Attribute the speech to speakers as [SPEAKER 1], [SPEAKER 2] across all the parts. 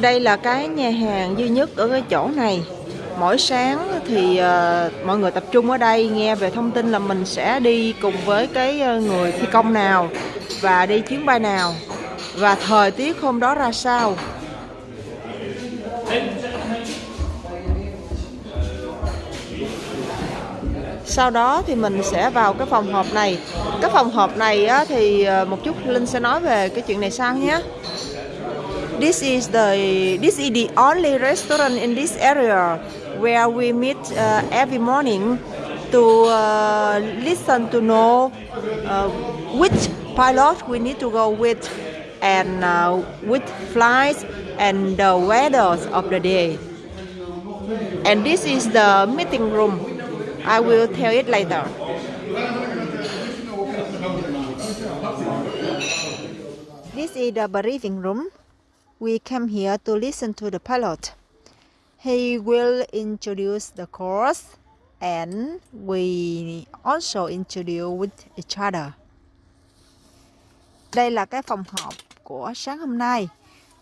[SPEAKER 1] Đây là cái nhà hàng duy nhất ở cái chỗ này. Mỗi sáng thì uh, mọi người tập trung ở đây nghe về thông tin là mình sẽ đi cùng với cái ờ, người thi công nào và đi chuyến bay nào và thời tiết hôm đó ra sao. Sau đó thì mình sẽ vào cái phòng họp này. Cái phòng họp này á, thì ờ, một chút Linh sẽ nói về cái chuyện này sau nhé. This is the this is the only restaurant in this area where we meet uh, every morning to uh, listen to know uh, which pilot we need to go with and uh, which flights and the weather of the day. And this is the meeting room. I will tell it later. This is the briefing room. We came here to listen to the pilot. He will introduce the course and we also introduce with each other. Đây là cái phòng họp của sáng hôm nay.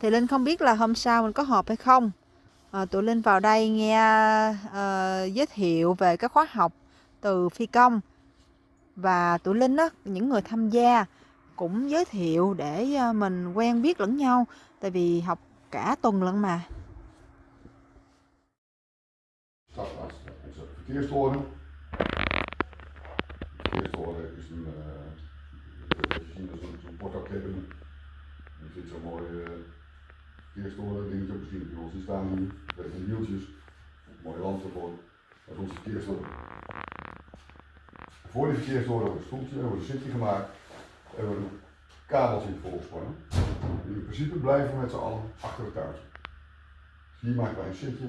[SPEAKER 1] Thì Linh không biết là hôm sau mình có họp hay không. À, tụi Linh vào đây nghe uh, giới thiệu về các khóa học từ phi công và tụi Linh đó những người tham gia cũng giới thiệu để ờ, mình quen biết lẫn nhau tại vì học cả tuần lận mà.
[SPEAKER 2] Verkeerstoren. Verkeerstoren is een, uh, zo'n zo'n uh, dingetje op misschien bij ons zien staan hier. Met van wieltjes. Mooie land ervoor. Dat is onze verkeerstoren. Voor die verkeerstoren hebben we een stoeltje, hebben we een zitje gemaakt. Hebben we een kabeltje volgespannen. In principe blijven we met z'n allen achter de thuis. Hier maken wij een zitje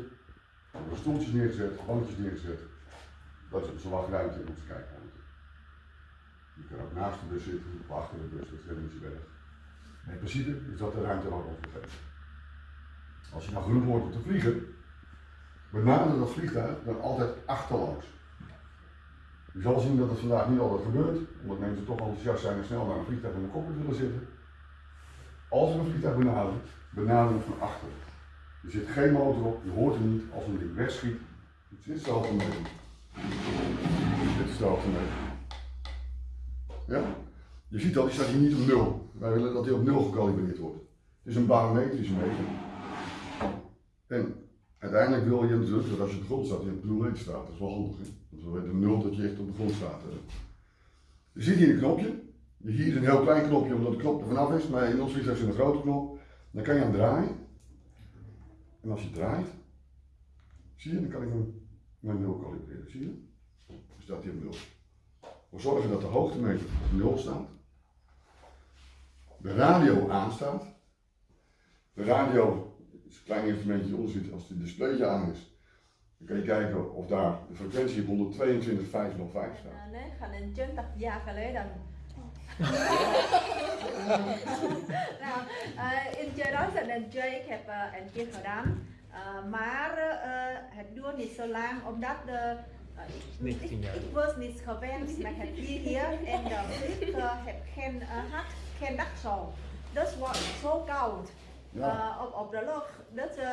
[SPEAKER 2] we hebben stoeltjes neergezet, bankjes neergezet. Dat is zo wat ruimte in onze kijkruimte. Je kan ook naast de bus zitten of achter de bus, dat is niet zo in principe is dat de ruimte waar we ons. Als je nou genoeg wordt om te vliegen, benader dat vliegtuig dan altijd achterlangs. Je zal zien dat het vandaag niet altijd gebeurt, omdat mensen toch enthousiast zijn en snel naar een vliegtuig in de cockpit willen zitten. Als we een vliegtuig benaderen, benaderen van achteren. Er zit geen motor op, je hoort hem niet als een ding wegschiet. Het is hetzelfde mee. Dit is hetzelfde mee. Ja? Je ziet al, die staat hier niet op nul. Wij willen dat hij op nul gekalibreerd wordt. Het is een barometrische meter. En uiteindelijk wil je natuurlijk dat als je op de grond staat, je op 0 staat. Dat is wel handig. Hè? Want we weten nul dat je echt op de grond staat. Hè? Je ziet hier een knopje. Hier is een heel klein knopje omdat de knop er vanaf is, maar in ons vliegtuig is een grote knop. Dan kan je hem draaien. En als je draait, zie je, dan kan ik hem naar 0 kalibreren. Zie je? Dan staat hij op 0. We zorgen dat de hoogtemeter op 0 staat. De radio aanstaat. De radio is een klein instrumentje onder zit. Als het displayje aan is, dan kan je kijken of daar de frequentie op 122.505 staat.
[SPEAKER 3] Nee, gaan in 20 jaar geleden nou, uh, in 2002 ik heb uh, een keer gedaan. Uh, maar het duurt niet zo lang omdat de ik, ik, was niet gewend met het hier en de vlieg heb geen, had geen dakzol. Dus was zo koud ja. op, op de lucht. Dus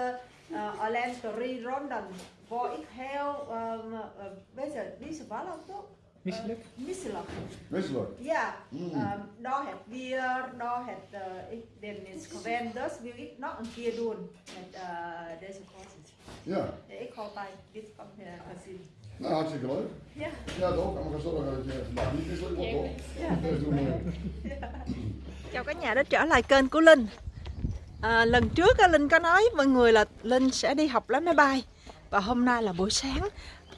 [SPEAKER 3] alleen drie ronden waar ik heel, um, weet je, deze ballen toch?
[SPEAKER 4] Misselijk?
[SPEAKER 3] Uh, misselijk.
[SPEAKER 2] Misselijk?
[SPEAKER 3] Ja, mm. um, daar het weer, daar het, uh, ik ben eens gewend, dus wil ik nog een keer doen met uh, deze cursus.
[SPEAKER 2] Ja.
[SPEAKER 3] Ik hoop dat dit kan uh, gezien.
[SPEAKER 2] Nou, hartstikke leuk.
[SPEAKER 3] Ja.
[SPEAKER 2] Ja, toch? Gaan zorgen dat je vandaag niet misselijk wordt, toch? Ja. Dat doen we.
[SPEAKER 1] Chào cả nhà đã trở lại kênh của Linh à, Lần trước Linh có nói mọi người là Linh sẽ đi học lái máy bay. Và hôm nay là buổi sáng.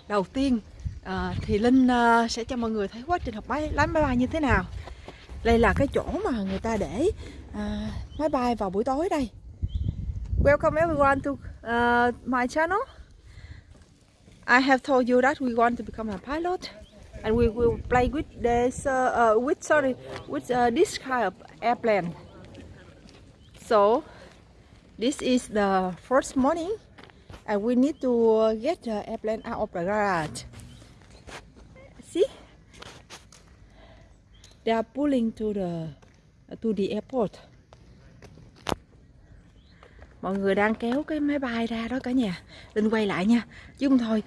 [SPEAKER 1] Đầu tiên à, thì Linh à, sẽ cho mọi người thấy quá trình học máy lái máy bay như thế nào. Đây là cái chỗ mà người ta để à, máy bay vào buổi tối đây. Welcome everyone to uh, my channel. I have told you that we want to become a pilot. And we will play with this uh, uh, with sorry with uh, this kind of airplane. So this is the first morning, and we need to get the airplane out of the garage. See? They are pulling to the to the airport. Mọi người đang kéo cái máy bay ra đó cả nhà. Linh quay lại nha. Chứ không thôi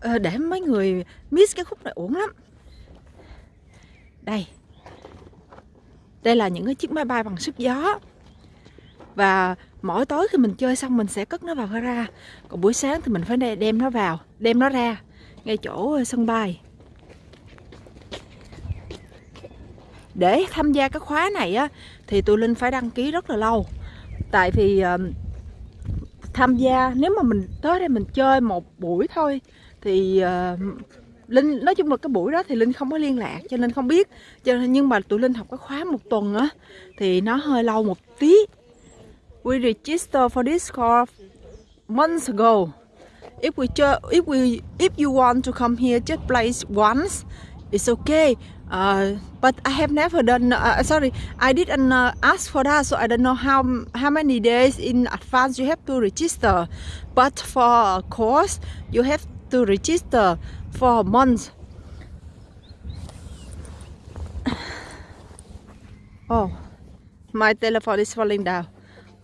[SPEAKER 1] ờ, để mấy người miss cái khúc này uổng lắm. Đây. Đây là những cái chiếc máy bay bằng sức gió và mỗi tối khi mình chơi xong mình sẽ cất nó vào gara. Còn buổi sáng thì mình phải đem nó vào đem nó ra ngay chỗ ờ, sân bay. Để tham gia cái khóa này á thì tụi linh phải đăng ký rất là lâu. Tại vì uh, tham gia nếu mà mình tới đây mình chơi một buổi thôi thì uh, linh nói chung là cái buổi đó thì linh không có liên lạc cho nên không biết. Cho nên nhưng mà tụi linh học cái khóa một tuần á thì nó hơi lâu một tí. We register for this course months ago if we if we if you want to come here just place once it's okay Uh, but I have never done. Uh, sorry, I didn't uh, ask for that, so I don't know how how many days in advance you have to register. But for a course, you have to register for months. Oh, my telephone is falling down.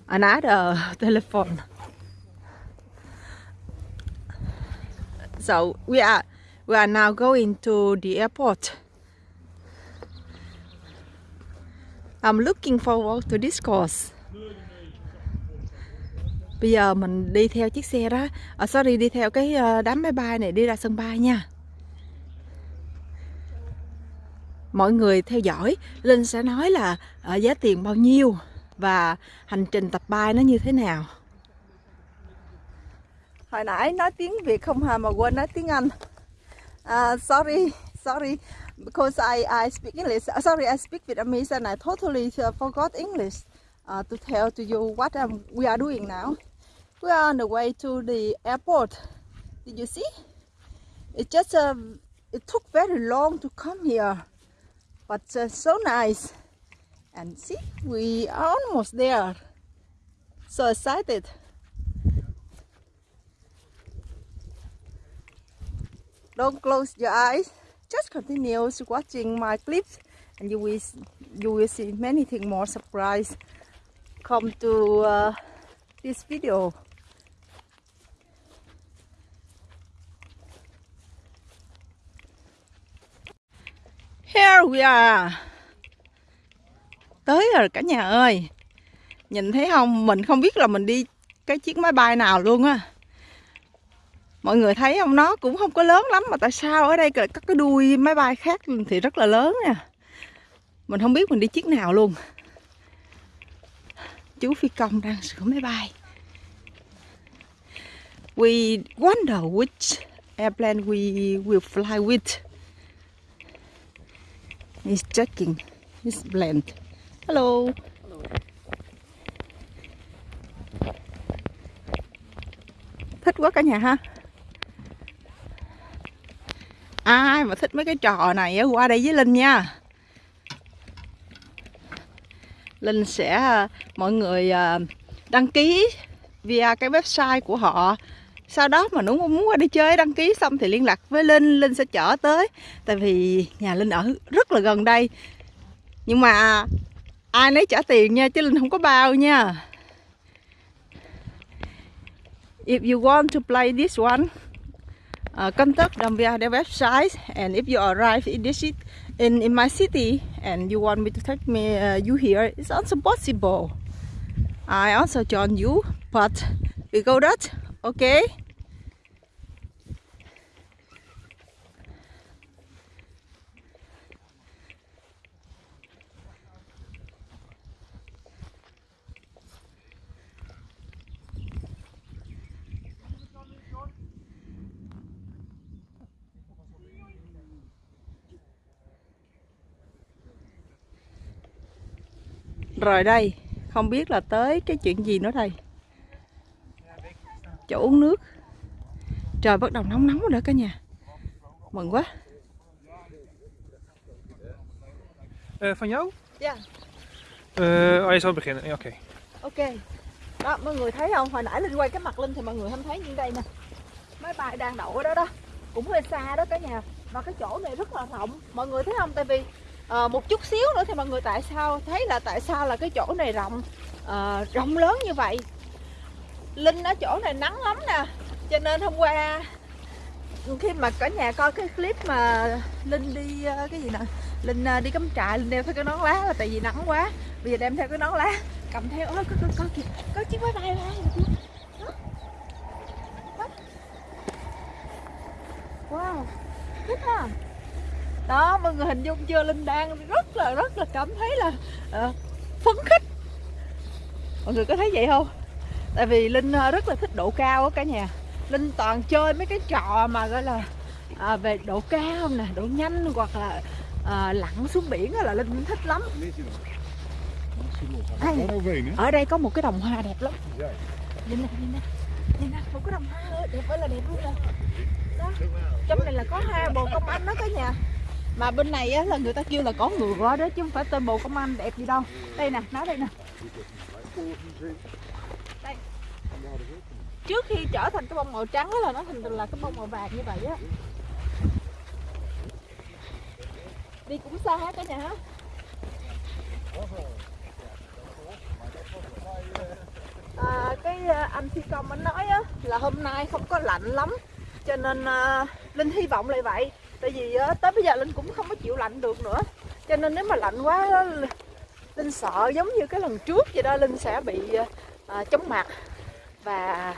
[SPEAKER 1] Another telephone. So we are we are now going to the airport. I'm looking forward to this course. Bây giờ mình đi theo chiếc xe đó Oh, Sorry, đi theo cái ờ, đám máy bay này đi ra sân bay nha Mọi người theo dõi Linh sẽ nói là ờ, giá tiền bao nhiêu và hành trình tập bay nó như thế nào Hồi nãy nói tiếng Việt không hà mà quên nói tiếng Anh uh, Sorry, sorry because I, I speak English. Uh, sorry, I speak Vietnamese and I totally uh, forgot English uh, to tell to you what um, we are doing now. We are on the way to the airport. Did you see? It just uh, it took very long to come here, but uh, so nice. And see, we are almost there. So excited. Don't close your eyes just continue watching my clips and you will you will see many things more surprise come to uh, this video here we are tới rồi cả nhà ơi. Nhìn thấy không? Mình không biết là mình đi cái chiếc máy bay nào luôn á. Mọi người thấy không? Nó cũng không có lớn lắm mà tại sao ở đây các cái đuôi máy bay khác thì rất là lớn nè mình không biết mình đi chiếc nào luôn. Chú phi công đang sửa máy bay. We wonder which airplane we will fly with. He's checking his blend hello. Thích quá cả nhà ha. Ai mà thích mấy cái trò này qua đây với linh nha. Linh sẽ à, mọi người à, đăng ký via cái website của họ. Sau đó mà nếu muốn qua đi chơi, đăng ký xong thì liên lạc với linh linh sẽ chở tới. Tại vì nhà linh ở rất là gần đây. Nhưng mà ai nấy trả tiền nha chứ linh không có bao nha. If you want to play this one uh, contact them via their website and if you arrive in this in, in my city and you want me to take me uh, you here it's also possible I also join you but we go that okay? Rồi đây, không biết là tới cái chuyện gì nữa đây. Chỗ uống nước. Trời bắt đầu nóng nóng rồi đó cả nhà. Mừng quá.
[SPEAKER 4] Uh, van jou?
[SPEAKER 1] Ja.
[SPEAKER 4] Uh, oh, je zal beginnen. Ja, Oké.
[SPEAKER 1] Ok. Đó, mọi người thấy không? Hồi nãy Linh quay cái mặt Linh thì mọi người không thấy như đây nè. Máy bay đang đậu ở đó đó. Cũng hơi xa đó cả nhà. Và cái chỗ này rất là rộng. Mọi người thấy không? Tại vì à, một chút xíu nữa thì mọi người tại sao thấy là tại sao là cái chỗ này rộng à, rộng lớn như vậy? Linh ở chỗ này nắng lắm nè Cho nên hôm qua Khi mà cả nhà coi cái clip mà Linh đi ờ, cái gì nè Linh đi cắm trại Linh đeo theo cái nón lá là tại vì nắng quá. Bây giờ đem theo cái nón lá Cầm theo ôi có, có, có kìa Có chiếc máy bay bay Wow Thích ha. Đó mọi người hình dung chưa? Linh đang rất là rất là cảm thấy là ờ, phấn khích. Mọi người có thấy vậy không? tại vì linh ờ, rất là thích độ cao á cả nhà. Linh toàn chơi mấy cái trò mà gọi là à, về độ cao nè độ nhanh hoặc là à, lặn xuống biển là linh thích lắm.
[SPEAKER 2] Hè?
[SPEAKER 1] ở đây có một cái đồng hoa đẹp lắm.
[SPEAKER 2] Ja.
[SPEAKER 1] nhìn nè nhìn nè nhìn nè một cái đồng hoa đẹp ơi là đẹp luôn nè đó trong này là có hai bồ công anh đó cả nhà mà bên này á là người ta kêu là có ngựa đó chứ không phải tên bộ công an đẹp gì đâu. Đây nè nó đây nè. Đây. Trước khi trở thành cái bông màu trắng đó là nó thành là cái bông màu vàng như vậy á. Đi cũng xa hết cả nhà hết à, cái à, anh phi công anh nói á là hôm nay không có lạnh lắm cho nên à, linh hy vọng lại vậy tại vì ờ, tới bây giờ linh cũng không có chịu lạnh được nữa. Cho nên nếu mà lạnh quá ờ, linh sợ giống như cái lần trước vậy đó linh sẽ bị à, chóng mặt và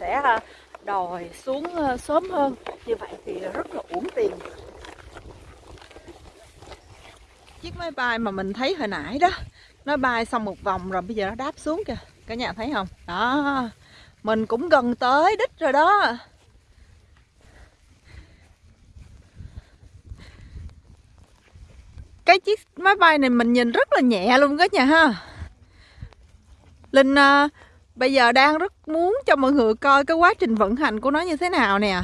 [SPEAKER 1] sẽ đòi xuống sớm hơn. Như vậy thì rất là uổng tiền. Chiếc máy bay mà mình thấy hồi nãy đó nó bay xong một vòng rồi bây giờ nó đáp xuống kìa. Cả nhà thấy không? Đó mình cũng gần tới đích rồi đó. Cái chiếc máy bay này mình nhìn rất là nhẹ luôn cả nhà ha. Linh uh, bây giờ đang rất muốn cho mọi người coi cái quá trình vận hành của nó như thế nào nè.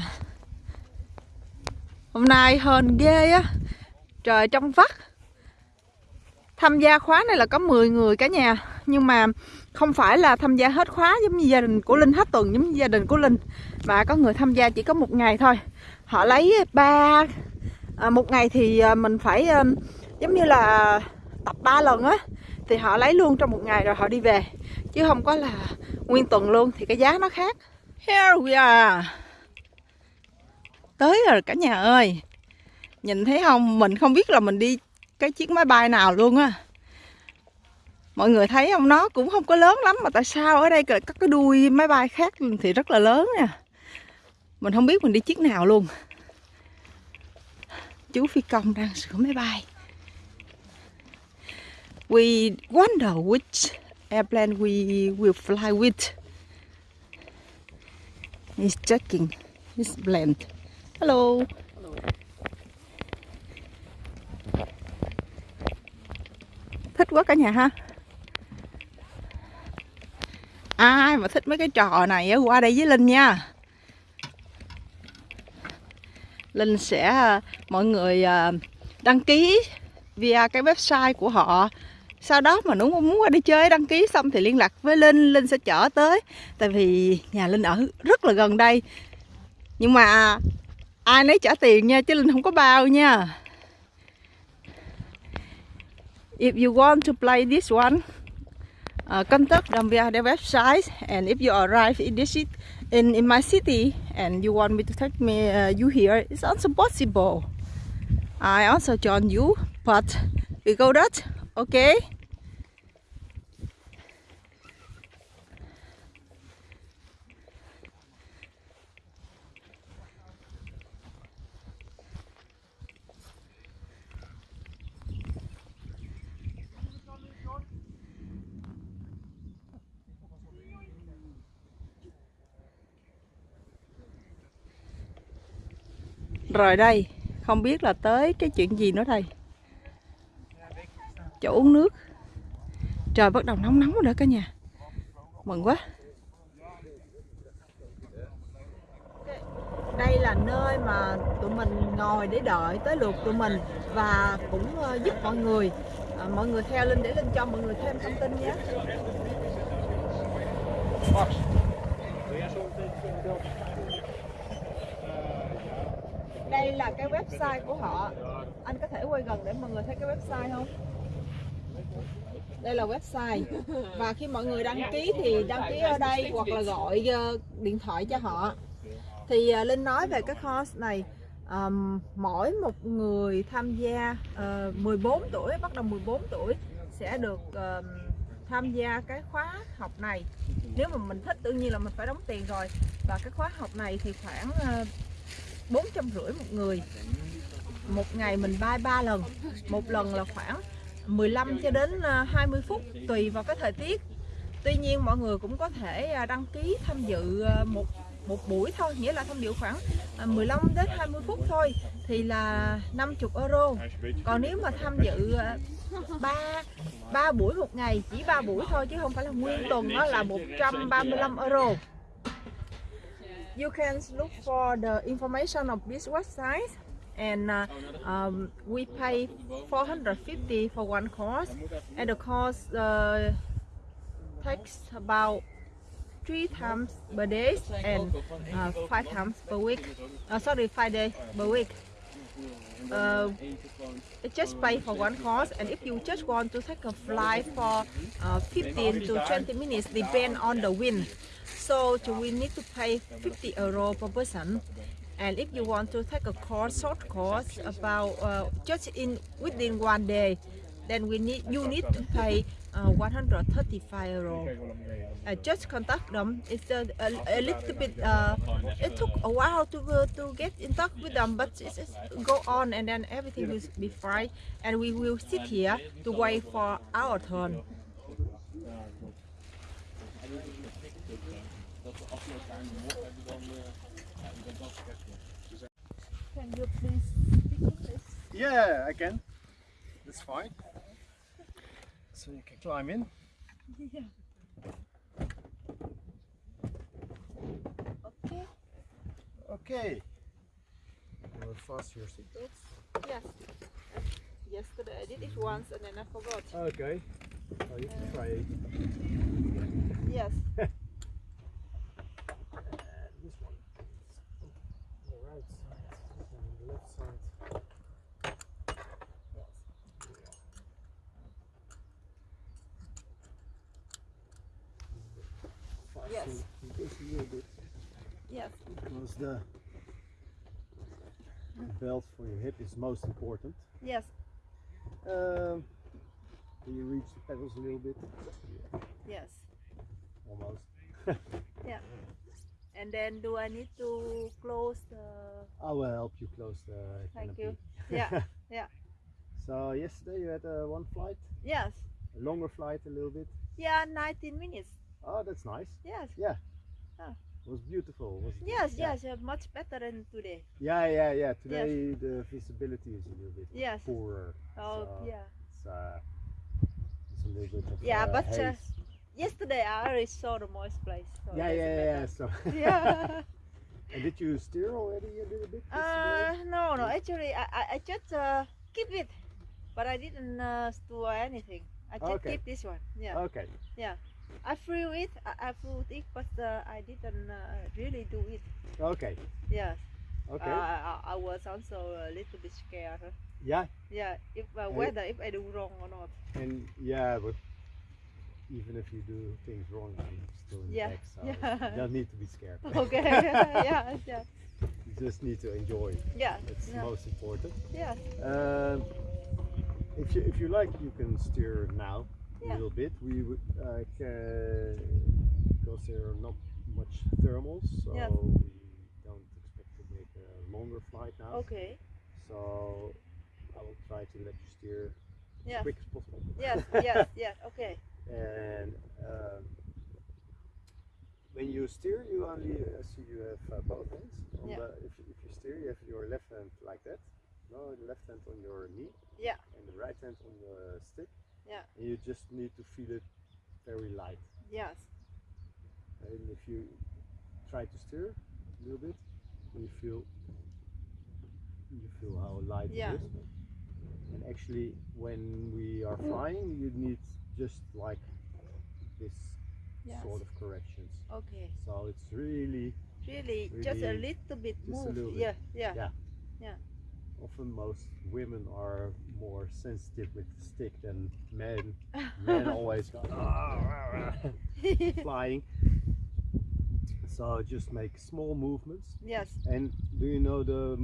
[SPEAKER 1] Hôm nay hên ghê á. Trời trong vắt. Tham gia khóa này là có 10 người cả nhà. Nhưng mà không phải là tham gia hết khóa giống như gia đình của linh hết tuần giống như gia đình của linh. Mà có người tham gia chỉ có một ngày thôi. Họ lấy ba à, một ngày thì ờ, mình phải ờ, giống như là tập 3 lần á, thì họ lấy luôn trong một ngày rồi họ đi về. Chứ không có là nguyên tuần luôn thì cái giá nó khác. Here we are tới rồi cả nhà ơi. Nhìn thấy không? Mình không biết là mình đi cái chiếc máy bay nào luôn á. Mọi người thấy không? Nó cũng không có lớn lắm mà tại sao ở đây các cái đuôi máy bay khác thì rất là lớn nè mình không biết mình đi chiếc nào luôn. Chú phi công đang sửa máy bay we wonder which airplane we will fly with. He's checking his blend. Hello. Thích quá cả nhà ha. Ai mà thích mấy cái trò này qua đây với linh nha. Linh sẽ, mọi người à, đăng ký via cái website của họ sau đó mà nếu muốn qua đi chơi đăng ký xong thì liên lạc với linh linh sẽ chở tới. Tại vì nhà linh ở rất là gần đây. Nhưng mà ai nấy trả tiền nha chứ linh không có bao nha. If you want to play this one uh, contact them via their website and if you arrive in this in, in my city and you want me to take me uh, you here it's also possible. I also join you but we go that okay Rồi đây, không biết là tới cái chuyện gì nữa đây. Chỗ uống nước. Trời bắt đầu nóng nóng rồi đó cả nhà. Mừng quá. Đây là nơi mà tụi mình ngồi để đợi tới lượt tụi mình và cũng ờ, giúp mọi người. À, mọi người theo Linh để Linh cho mọi người thêm thông tin nhé. Đây là cái website của họ. Anh có thể quay gần để mọi người thấy cái website không? Đây là website. Và khi mọi người đăng ký thì đăng ký ở đây hoặc là gọi ờ, điện thoại cho họ. Thì ờ, linh nói về cái course này um, mỗi một người tham gia ờ, uh, 14 tuổi bắt đầu 14 tuổi sẽ được ờm, tham gia cái khóa học này. Nếu mà mình thích tự nhiên là mình phải đóng tiền rồi. Và cái khóa học này thì khoảng bốn trăm rưỡi một người. Một ngày mình bay ba lần. Một lần là khoảng 15 cho đến ờ, 20 phút tùy vào cái thời tiết. Tuy nhiên mọi người cũng có thể à, đăng ký tham dự ờ, một một buổi thôi nghĩa là tham dự khoảng à, 15 đến 20 phút thôi thì là 50 euro. Còn nếu mà tham dự ờ, ba ba buổi một ngày chỉ ba buổi thôi chứ không phải là nguyên tuần đó là 135 euro. You can look for the information of this website. And uh, um, we pay 450 for one course. And the course uh, takes about three times per day and uh, five times per week. Uh, sorry five days per week. Uh, it just pay for one course. And if you just want to take a flight for uh, 15 to 20 minutes depend on the wind. So we need to pay 50 euro per person and if you want to take a course short course about uh, just in within one day then we need you need to pay uh, 135 euro. Uh, just contact them. It's a, a, a little bit uh, it took a while to go to get in touch with them but it's, it's go on and then everything will be fine. And we will sit here to wait for our turn can you please speak English?
[SPEAKER 5] Yeah, I can. That's fine. So you can climb in.
[SPEAKER 1] okay
[SPEAKER 5] Okay. You will fasten your seatbelts.
[SPEAKER 1] yes yesterday i did it once and then i forgot
[SPEAKER 5] Okay. Oh, you can try it.
[SPEAKER 1] yes
[SPEAKER 5] And this one. On the right side. This one on the left side.
[SPEAKER 1] Yes.
[SPEAKER 5] Fasten this a little bit
[SPEAKER 1] yes
[SPEAKER 5] because the belt for your hip is most important.
[SPEAKER 1] yes
[SPEAKER 5] Um, can you reach the pedals a little bit?
[SPEAKER 1] yes
[SPEAKER 5] Almost. Yeah.
[SPEAKER 1] And then do i need to close the
[SPEAKER 5] I will help you close the
[SPEAKER 1] Thank
[SPEAKER 5] canopy.
[SPEAKER 1] you. Yeah, yeah.
[SPEAKER 5] So yesterday you had uh, one flight,
[SPEAKER 1] yes
[SPEAKER 5] a longer flight a little bit.
[SPEAKER 1] yeah 19 minutes
[SPEAKER 5] Oh, that's nice.
[SPEAKER 1] yes
[SPEAKER 5] It was beautiful. wasn't it?
[SPEAKER 1] yes
[SPEAKER 5] yeah.
[SPEAKER 1] yes much better than today
[SPEAKER 5] Yeah, yeah, yeah. Today the visibility is a little bit
[SPEAKER 1] Yes.
[SPEAKER 5] poorer.
[SPEAKER 1] oh
[SPEAKER 5] So-
[SPEAKER 1] yeah
[SPEAKER 5] It's, uh, it's a little bit of
[SPEAKER 1] Yeah,
[SPEAKER 5] uh,
[SPEAKER 1] but, uh, yesterday i already saw the moist place so
[SPEAKER 5] yeah, yeah, yeah, yeah. So,
[SPEAKER 1] yeah
[SPEAKER 5] and did you steer already a little bit?
[SPEAKER 1] uh no no actually i i, I just uh, keep it but i didn't uh, store anything i just
[SPEAKER 5] Okay.
[SPEAKER 1] keep this one yeah
[SPEAKER 5] Okay.
[SPEAKER 1] I flew it i, I flew it but uh, i didn't uh, really do it
[SPEAKER 5] Okay.
[SPEAKER 1] yes
[SPEAKER 5] Okay.
[SPEAKER 1] Uh, I, I was also a little bit scared.
[SPEAKER 5] yeah.
[SPEAKER 1] Yeah, if uh,
[SPEAKER 5] Uh,
[SPEAKER 1] whether if I do wrong or not.
[SPEAKER 5] And yeah, but even if you do things wrong, I'm still in
[SPEAKER 1] Yeah,
[SPEAKER 5] the back, so
[SPEAKER 1] yeah.
[SPEAKER 5] you don't need to be scared.
[SPEAKER 1] Okay. yeah, yeah,
[SPEAKER 5] you just need to enjoy.
[SPEAKER 1] yeah,
[SPEAKER 5] That's
[SPEAKER 1] yeah,
[SPEAKER 5] most important.
[SPEAKER 1] yeah.
[SPEAKER 5] Um, if you if you like, you can steer now
[SPEAKER 1] Yeah.
[SPEAKER 5] little bit. We would uh, because there are not much thermals, so
[SPEAKER 1] Yes.
[SPEAKER 5] we don't expect to make a longer flight now.
[SPEAKER 1] Okay.
[SPEAKER 5] So I will try to let you steer
[SPEAKER 1] Yeah.
[SPEAKER 5] as quick as possible.
[SPEAKER 1] Yes, yes, yes. Okay.
[SPEAKER 5] And um, when you steer, you only uh, see you have uh, both hands. On
[SPEAKER 1] Yeah.
[SPEAKER 5] the, if, you- if you steer, you have your left hand like that. No, the left hand on your knee.
[SPEAKER 1] Yeah.
[SPEAKER 5] And the right hand on the stick.
[SPEAKER 1] Yeah.
[SPEAKER 5] And you just need to feel it very light.
[SPEAKER 1] Yes.
[SPEAKER 5] And if you try to steer a little bit, you feel you feel how light
[SPEAKER 1] Yeah.
[SPEAKER 5] it is. And actually, when we are mm. flying, you need just like this
[SPEAKER 1] Yes.
[SPEAKER 5] sort of corrections.
[SPEAKER 1] Okay.
[SPEAKER 5] So it's really
[SPEAKER 1] Really, just a little bit move.
[SPEAKER 5] little bit.
[SPEAKER 1] Yeah, yeah.
[SPEAKER 5] Yeah. Often most women are more sensitive with the stick than men. Men always go "Ah, rah, rah," flying. So just make small movements.
[SPEAKER 3] Yes.
[SPEAKER 5] And do you know the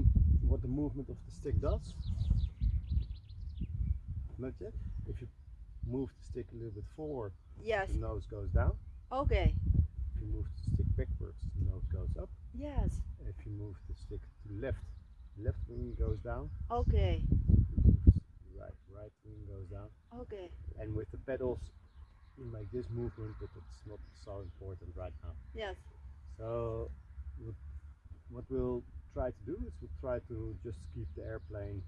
[SPEAKER 5] what the movement of the stick does? Not yet. If you move the stick a little bit forward,
[SPEAKER 3] Yes.
[SPEAKER 5] the nose goes down.
[SPEAKER 3] Okay.
[SPEAKER 5] If you move the stick backwards, the nose goes up.
[SPEAKER 3] Yes.
[SPEAKER 5] If you move the stick to the left, left wing goes down.
[SPEAKER 3] Okay.
[SPEAKER 5] Right, right wing goes down.
[SPEAKER 3] Okay.
[SPEAKER 5] And with the pedals, you make this movement, but it's not so important right now.
[SPEAKER 3] Yes.
[SPEAKER 5] So, what, we'll try to do is we'll try to just keep the airplane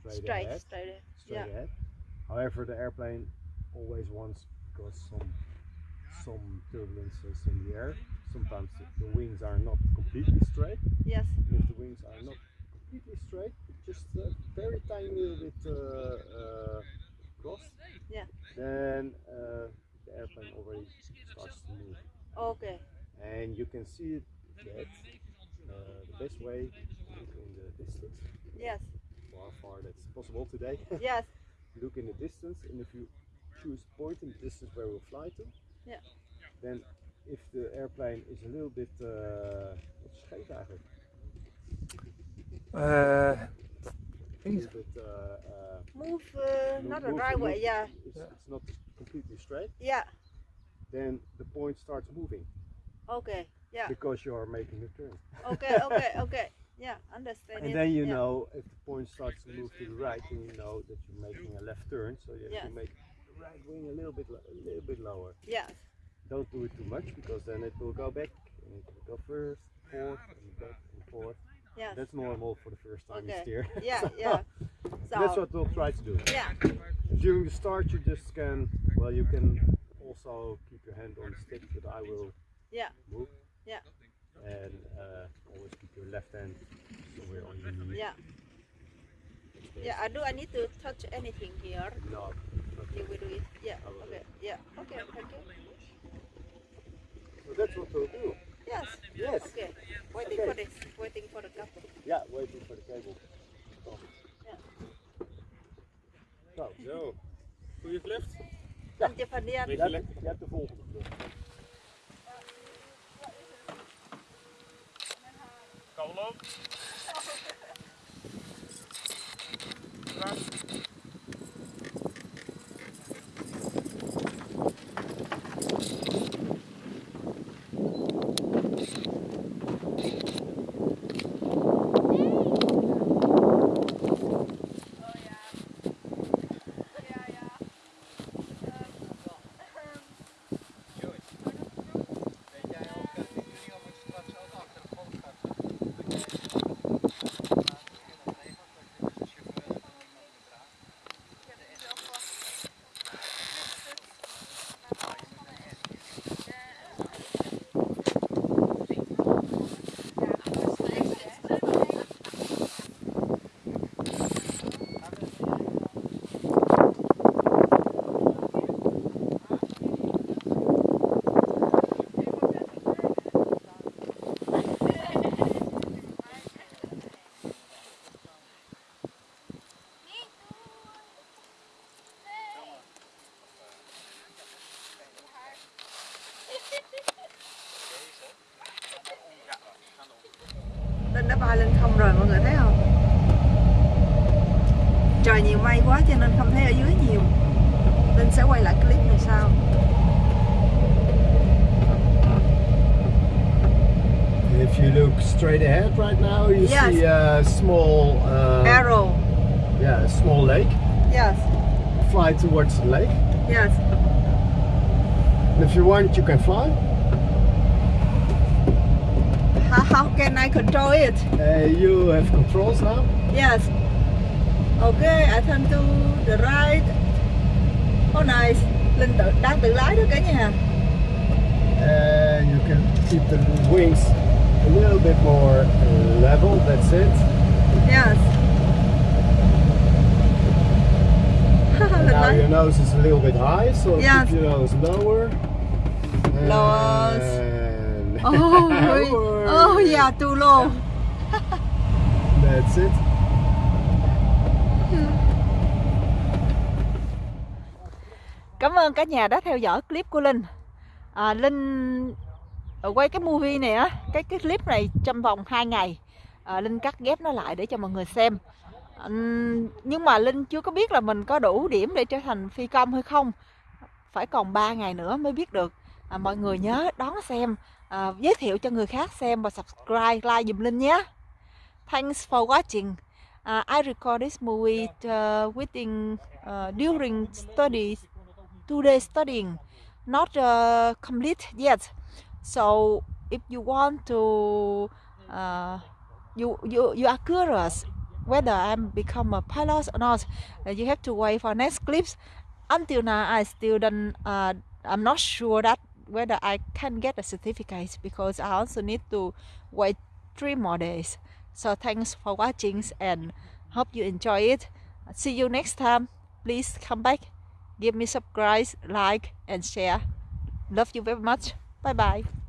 [SPEAKER 5] straight,
[SPEAKER 3] Straight.
[SPEAKER 5] ahead.
[SPEAKER 3] Straight. ahead.
[SPEAKER 5] Straight
[SPEAKER 3] Yeah.
[SPEAKER 5] ahead. However, the airplane always wants because some some turbulences in the air. Sometimes the, wings are not completely straight.
[SPEAKER 3] Yes.
[SPEAKER 5] If the wings are not completely straight, just a very tiny little bit uh, uh, crossed,
[SPEAKER 3] Yeah.
[SPEAKER 5] then uh, the airplane already starts to move.
[SPEAKER 3] Okay.
[SPEAKER 5] And you can see that uh, the best way in the distance,
[SPEAKER 3] Yes.
[SPEAKER 5] how far that's possible today.
[SPEAKER 3] Yes.
[SPEAKER 5] look in the distance, and if you choose point in the distance where we'll fly to,
[SPEAKER 3] Yeah.
[SPEAKER 5] then if the airplane is a little bit, uh, wat is scheef eigenlijk?
[SPEAKER 4] Uh,
[SPEAKER 5] A little bit, uh, uh,
[SPEAKER 3] Move uh,
[SPEAKER 5] Move-
[SPEAKER 3] not the
[SPEAKER 5] move-
[SPEAKER 3] right way. Yeah.
[SPEAKER 5] it's, it's not completely straight,
[SPEAKER 3] Yeah.
[SPEAKER 5] then the point starts moving
[SPEAKER 3] Okay. Yeah.
[SPEAKER 5] because you are making a turn.
[SPEAKER 3] Okay. Okay. Okay. Yeah. Understand
[SPEAKER 5] And
[SPEAKER 3] it.
[SPEAKER 5] then you
[SPEAKER 3] yeah.
[SPEAKER 5] know if the point starts to move to the right, then you know that you're making a left turn. So you have
[SPEAKER 3] Yes.
[SPEAKER 5] to make the right wing a little bit, a little bit lower.
[SPEAKER 3] Yes.
[SPEAKER 5] Don't do it too much because then it will go back and it will go first, forth, and back and forth.
[SPEAKER 3] Yes.
[SPEAKER 5] That's normal for the first time you
[SPEAKER 3] Okay.
[SPEAKER 5] steer.
[SPEAKER 3] Yeah. Yeah. So.
[SPEAKER 5] That's what we'll try to do.
[SPEAKER 3] Yeah.
[SPEAKER 5] During the start, you just can, well, you can also keep your hand on the stick, but I will
[SPEAKER 3] Yeah.
[SPEAKER 5] move.
[SPEAKER 3] Yeah.
[SPEAKER 5] And uh, always keep your left hand somewhere on your knee.
[SPEAKER 3] Yeah. Yeah. I do. I need to touch anything here.
[SPEAKER 5] No.
[SPEAKER 3] You
[SPEAKER 5] Okay.
[SPEAKER 3] will do it. Yeah.
[SPEAKER 5] I will do
[SPEAKER 3] Okay. Yeah. Okay. Thank.
[SPEAKER 5] So that's what we'll do.
[SPEAKER 3] Yes.
[SPEAKER 5] Yes.
[SPEAKER 3] Okay. Waiting
[SPEAKER 5] Okay.
[SPEAKER 3] for this. Waiting for the couple.
[SPEAKER 5] Yeah, waiting for the cable.
[SPEAKER 3] Yeah.
[SPEAKER 5] Zo.
[SPEAKER 4] zo. Goeie vlucht.
[SPEAKER 3] Antje van Dien.
[SPEAKER 5] Je hebt, je hebt de volgende vlucht.
[SPEAKER 4] Kan wel ook.
[SPEAKER 1] Đã bay lên không rồi mọi người thấy không? Trời nhiều mây quá cho nên không thấy ở dưới nhiều. Linh sẽ quay lại clip này sau.
[SPEAKER 5] If you look straight ahead right now, you
[SPEAKER 1] Yes.
[SPEAKER 5] see a small, uh,
[SPEAKER 1] Arrow.
[SPEAKER 5] yeah, a small lake.
[SPEAKER 1] Yes.
[SPEAKER 5] Fly towards the lake.
[SPEAKER 1] Yes.
[SPEAKER 5] And if you want, you can fly.
[SPEAKER 1] How, can I control it?
[SPEAKER 5] Uh, you have controls now.
[SPEAKER 1] Yes. Okay, I turn to the right. Oh nice. Linh tự, đang tự lái đó cả nhà.
[SPEAKER 5] And you can keep the wings a little bit more level. That's it.
[SPEAKER 1] Yes.
[SPEAKER 5] Now your nose is a little bit high, so
[SPEAKER 1] Yes.
[SPEAKER 5] keep your nose lower.
[SPEAKER 1] Lower. Oh,
[SPEAKER 5] really?
[SPEAKER 1] oh yeah, too low.
[SPEAKER 5] That's it.
[SPEAKER 1] Cảm ơn cả nhà đã theo dõi clip của Linh. À, Linh ờ, quay cái movie này á, cái cái clip này trong vòng 2 ngày. À, Linh cắt ghép nó lại để cho mọi người xem. À, nhưng mà Linh chưa có biết là mình có đủ điểm để trở thành phi công hay không. Phải còn 3 ngày nữa mới biết được. À, mọi người nhớ đón xem à, giới thiệu cho người khác xem và subscribe like dùm Linh nhé. Thanks for watching. Uh, I record this movie uh, within uh, during study today studying. Not uh, complete yet. So if you want to uh, you you you are curious whether I'm become a pilot or not uh, you have to wait for next clips. Until now I still don't uh, I'm not sure that whether I can get a certificate because I also need to wait three more days. So thanks for watching and hope you enjoy it. See you next time. Please come back. Give me subscribe like and share. Love you very much. Bye bye